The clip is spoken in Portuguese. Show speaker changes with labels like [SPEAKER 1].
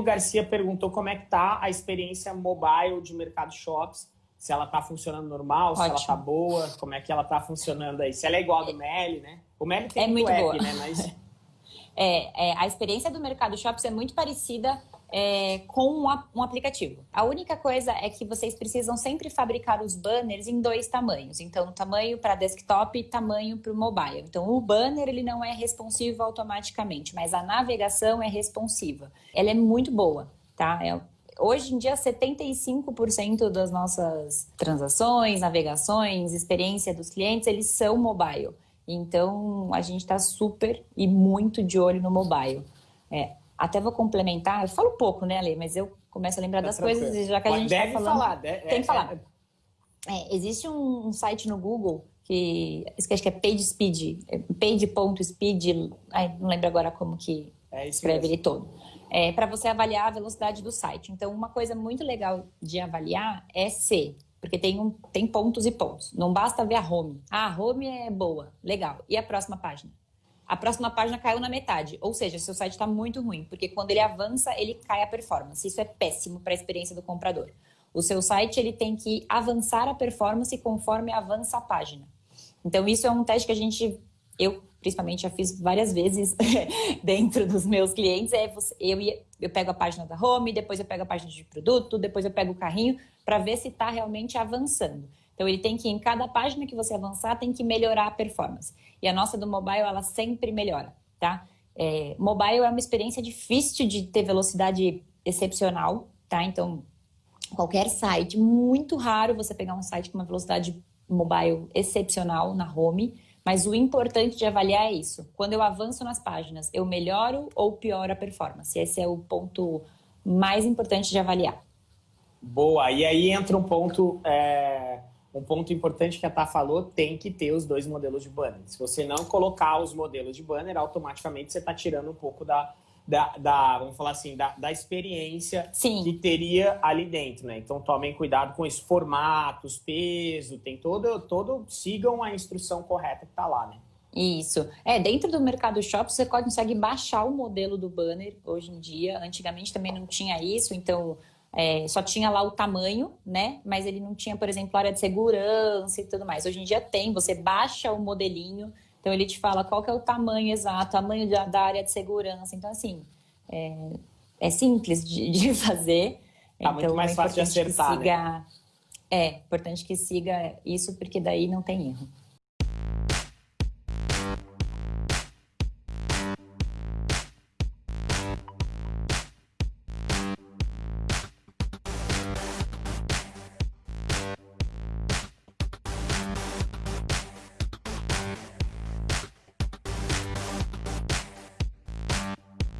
[SPEAKER 1] o Garcia perguntou como é que tá a experiência mobile de Mercado Shops, se ela tá funcionando normal, Ótimo. se ela tá boa, como é que ela tá funcionando aí. Se ela é igual a do Meli, né? O Meli tem
[SPEAKER 2] é muito
[SPEAKER 1] app,
[SPEAKER 2] boa.
[SPEAKER 1] né? Mas...
[SPEAKER 2] É, é, a experiência do Mercado Shops é muito parecida é, com um, um, aplicativo. A única coisa é que vocês precisam sempre fabricar os banners em dois tamanhos. Então, tamanho para desktop e tamanho para o mobile. Então, o banner ele não é responsivo automaticamente, mas a navegação é responsiva. Ela é muito boa, tá? É, hoje em dia, 75% das nossas transações, navegações, experiência dos clientes, eles são mobile. Então, a gente está super e muito de olho no mobile. É, até vou complementar, eu falo pouco, né, Ale? Mas eu começo a lembrar tá das tranquilo. coisas, já que a gente está falando...
[SPEAKER 1] Falar, deve,
[SPEAKER 2] tem que falar. É, é, existe um, um, site no Google que, acho que é PageSpeed, é page.speed, não lembro agora como que é escreve ele todo. É, para você avaliar a velocidade do site. Então, uma coisa muito legal de avaliar é se porque tem, um, tem pontos e pontos. Não basta ver a home. Ah, a home é boa, legal. E a próxima página? A próxima página caiu na metade. Ou seja, seu site está muito ruim, porque quando ele avança, ele cai a performance. Isso é péssimo para a experiência do comprador. O seu site ele tem que avançar a performance conforme avança a página. Então, isso é um teste que a gente, eu principalmente já fiz várias vezes dentro dos meus clientes. É você, eu, eu pego a página da home, depois eu pego a página de produto, depois eu pego o carrinho, para ver se está realmente avançando. Então, ele tem que, em cada página que você avançar, tem que melhorar a performance. E a nossa do mobile, ela sempre melhora, tá? É, mobile é uma experiência difícil de ter velocidade excepcional, tá? Então, qualquer site, muito raro você pegar um site com uma velocidade mobile excepcional na home, mas o importante de avaliar é isso. Quando eu avanço nas páginas, eu melhoro ou pioro a performance? Esse é o ponto mais importante de avaliar.
[SPEAKER 1] Boa, e aí entra um ponto é, um ponto importante que a Tá falou, tem que ter os dois modelos de banner. Se você não colocar os modelos de banner, automaticamente você está tirando um pouco da, da, da, vamos falar assim, da, da experiência
[SPEAKER 2] Sim.
[SPEAKER 1] que teria ali dentro, né? Então tomem cuidado com isso, formatos, peso, tem todo, todo, sigam a instrução correta que está lá, né?
[SPEAKER 2] Isso. É, dentro do Mercado Shop você consegue baixar o modelo do banner hoje em dia. Antigamente também não tinha isso, então é, só tinha lá o tamanho, né? Mas ele não tinha, por exemplo, área de segurança e tudo mais. Hoje em dia tem, você baixa o modelinho, então ele te fala qual que é o tamanho exato, tamanho da, da área de segurança. Então, assim, é, é simples de, de fazer.
[SPEAKER 1] Tá
[SPEAKER 2] então,
[SPEAKER 1] muito mais
[SPEAKER 2] é
[SPEAKER 1] fácil de acertar,
[SPEAKER 2] siga, né? É, importante que siga isso, porque daí não tem erro.